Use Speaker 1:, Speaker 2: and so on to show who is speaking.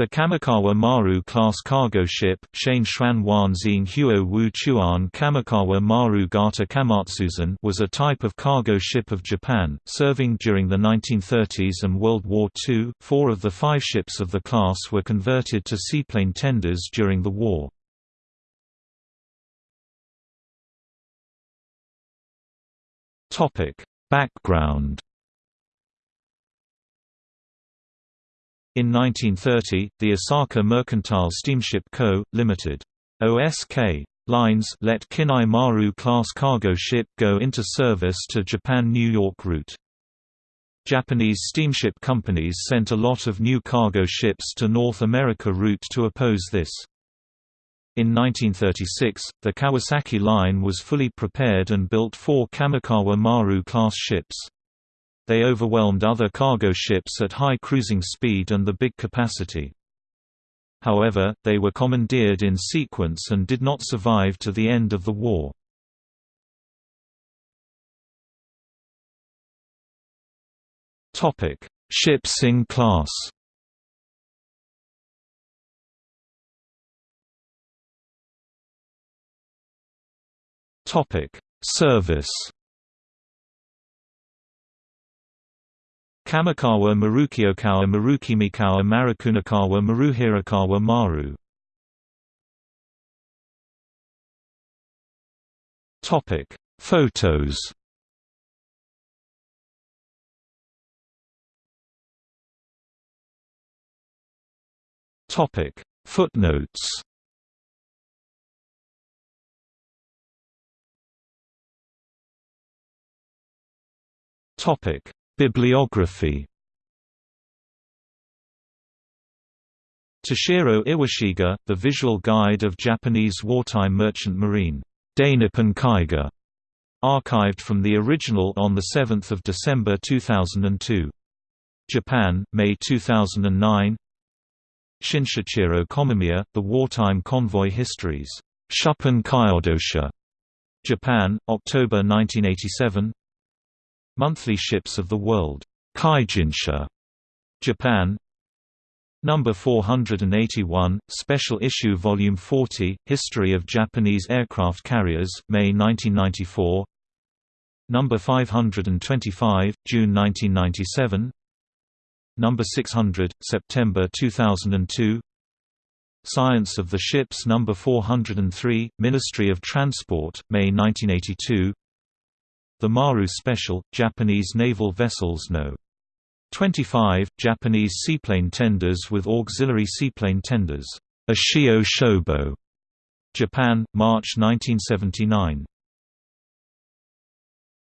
Speaker 1: The Kamikawa Maru-class cargo ship, Shane Shuan Wan Xing Huo Wu Chuan Kamikawa Maru Gata Kamatsuzan was a type of cargo ship of Japan, serving during the 1930s and World War II. Four of the five ships of the class were converted to seaplane tenders during the war. Background In 1930, the Osaka Mercantile Steamship Co., Ltd. OSK lines let Kinai Maru class cargo ship go into service to Japan-New York route. Japanese steamship companies sent a lot of new cargo ships to North America route to oppose this. In 1936, the Kawasaki line was fully prepared and built four Kamikawa Maru class ships. They overwhelmed other cargo ships at high cruising speed and the big capacity. However, they were commandeered in sequence and did not survive to the end of the war. Ships in class Topic: Service Kamikawa Marukiokawa Marukimikawa Marukunakawa Maruhirakawa Maru. Topic Photos. Topic Footnotes. Topic Bibliography. Toshiro Iwashiga, The Visual Guide of Japanese Wartime Merchant Marine, Dainippon Kaiga, archived from the original on 7 December 2002. Japan, May 2009 Shinshichiro Komamiya, The Wartime Convoy Histories, Shuppan Kyodosha, Japan, October 1987 Monthly Ships of the World, Kaijinsha, Japan. Number 481, Special Issue Volume 40, History of Japanese Aircraft Carriers, May 1994. Number 525, June 1997. Number 600, September 2002. Science of the Ships Number 403, Ministry of Transport, May 1982. The Maru Special, Japanese naval vessels No. 25, Japanese seaplane tenders with auxiliary seaplane tenders. Ushio Shobo. Japan, March 1979.